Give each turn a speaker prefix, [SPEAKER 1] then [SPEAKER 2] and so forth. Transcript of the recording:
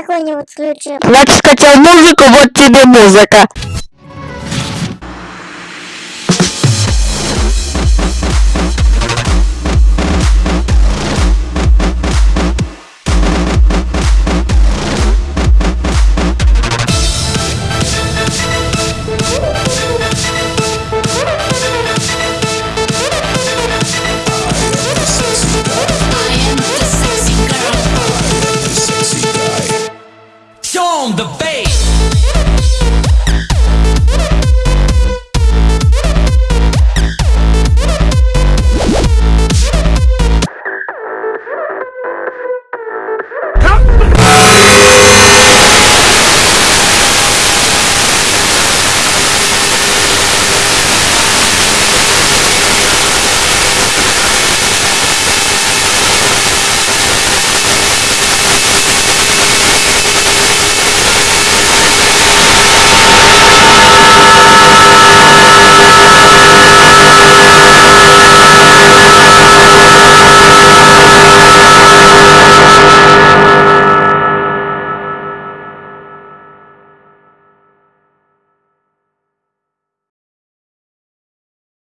[SPEAKER 1] какую-нибудь включи.
[SPEAKER 2] Значит, хотел музыку, вот тебе музыка. the face.